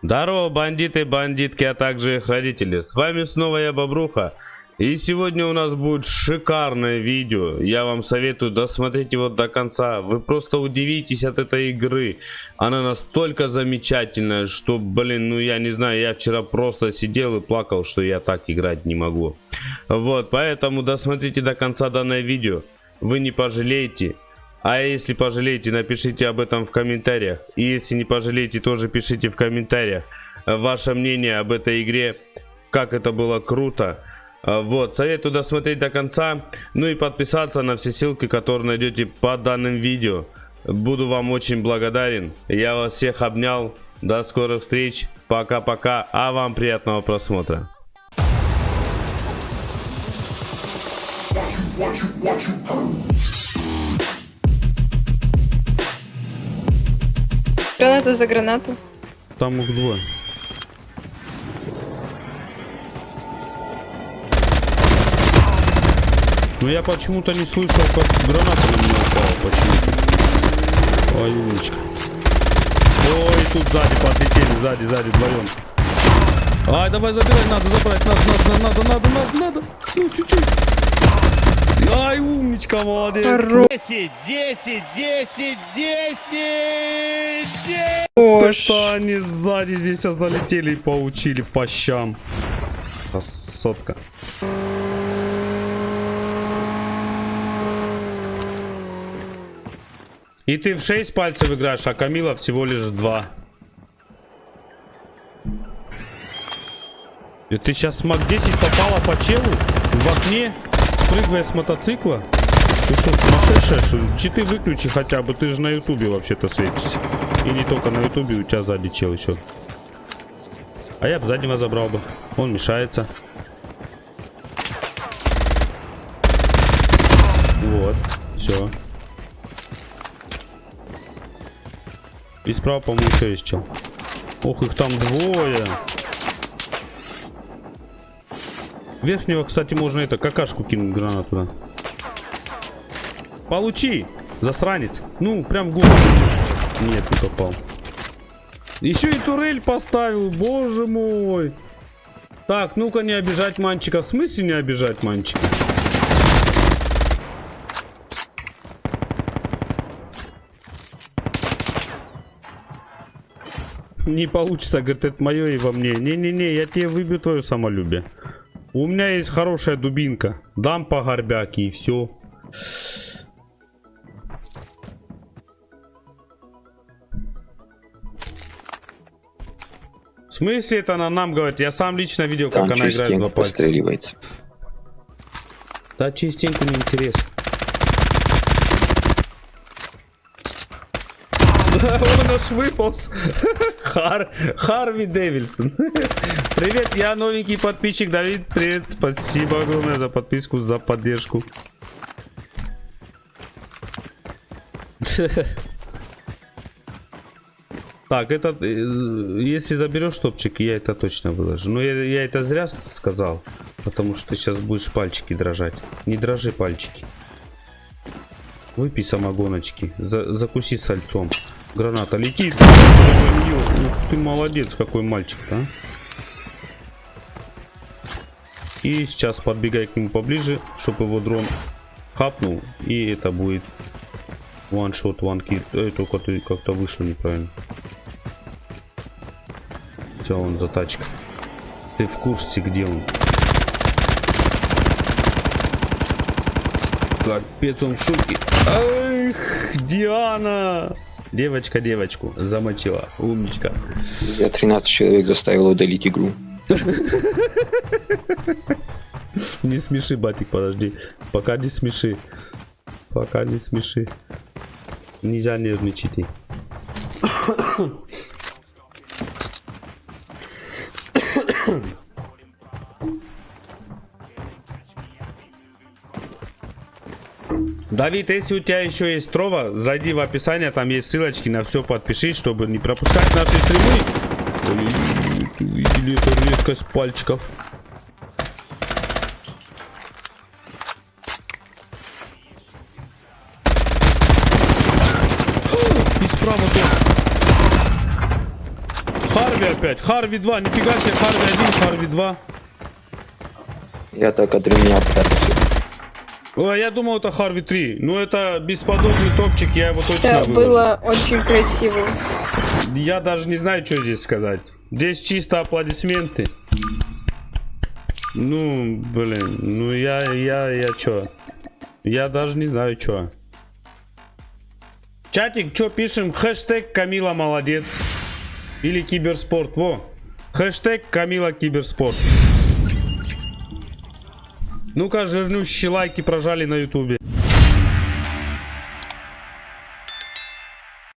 Здорово, бандиты, бандитки, а также их родители. С вами снова я, Бобруха. И сегодня у нас будет шикарное видео. Я вам советую досмотреть его до конца. Вы просто удивитесь от этой игры. Она настолько замечательная, что, блин, ну я не знаю, я вчера просто сидел и плакал, что я так играть не могу. Вот, поэтому досмотрите до конца данное видео. Вы не пожалеете. А если пожалеете, напишите об этом в комментариях. И если не пожалеете, тоже пишите в комментариях ваше мнение об этой игре. Как это было круто. А, вот, советую досмотреть до конца. Ну и подписаться на все ссылки, которые найдете под данным видео. Буду вам очень благодарен. Я вас всех обнял. До скорых встреч. Пока-пока. А вам приятного просмотра. Watch you, watch you, watch you. Граната за гранату. Там их двое. Но я почему-то не слышал, как граната на меня упала. Почему-то. Ой, умничка. Ой, тут сзади подлетели, сзади, сзади, вдвоем. Ай, давай забирай, надо забрать, надо, надо, надо, надо, надо, надо. Ну, чуть-чуть. Ай, умничка, молодец. Хорош. 10, 10, 10, 10, 10. Это они сзади здесь а залетели и поучили по щам. Красотка. И ты в 6 пальцев играешь, а Камила всего лишь 2. И ты сейчас смог 10 попала по челу в окне, спрыгивая с мотоцикла. Ты что, сумасшедшая, что? Читы выключи хотя бы, ты же на ютубе вообще-то светишься. И не только на ютубе, у тебя сзади чел еще. А я бы заднего забрал бы. Он мешается. Вот, все. И справа, по-моему, еще есть чел. Ох, их там двое. Верхнего, кстати, можно это, какашку кинуть гранату, да. Получи, засранец. Ну, прям в голову. Нет, не попал. Еще и турель поставил, боже мой. Так, ну-ка не обижать мальчика. В смысле не обижать мальчика? Не получится, говорит, это мое и во мне. Не-не-не, я тебе выбью твое самолюбие. У меня есть хорошая дубинка. Дам по горбяке и все. В смысле это она нам говорит? Я сам лично видел, как Там она играет два пальца. Да частенько не Он аж выполз. Хар... Харви Дэвильсон. Привет, я новенький подписчик Давид. Привет, спасибо огромное за подписку, за поддержку. Так, это, э, если заберешь топчик, я это точно выложу. Но я, я это зря сказал, потому что ты сейчас будешь пальчики дрожать. Не дрожи пальчики. Выпей самогоночки, за, закуси сальцом. Граната летит. Ух ты молодец, какой мальчик, а. И сейчас подбегай к нему поближе, чтобы его дрон хапнул. И это будет one kill. Эй, только ты как-то вышло неправильно. Все, он за тачкой. Ты в курсе, где он? Капец, он в шутке. Эх, Диана! Девочка девочку замочила. Умничка. Я 13 человек заставил удалить игру. Не смеши, батик, подожди. Пока не смеши. Пока не смеши. Нельзя нервничать. Давид, если у тебя еще есть трова, зайди в описание, там есть ссылочки на все, подпишись, чтобы не пропускать наши стримы. Увидели эту резкость пальчиков. И справа тоже. Харви опять. Харви 2, нифига себе, Харви 1, Харви 2. Я так адреналин О, я думал, это Харви 3. Ну, это бесподобный топчик, я его точно Это выложу. было очень красиво. Я даже не знаю, что здесь сказать. Здесь чисто аплодисменты. Ну, блин, ну я, я, я чё? Я даже не знаю, чё. Чатик, чё пишем? Хэштег Камила молодец. Или киберспорт, во. Хэштег Камила киберспорт. Ну-ка, жирнющие лайки прожали на ютубе.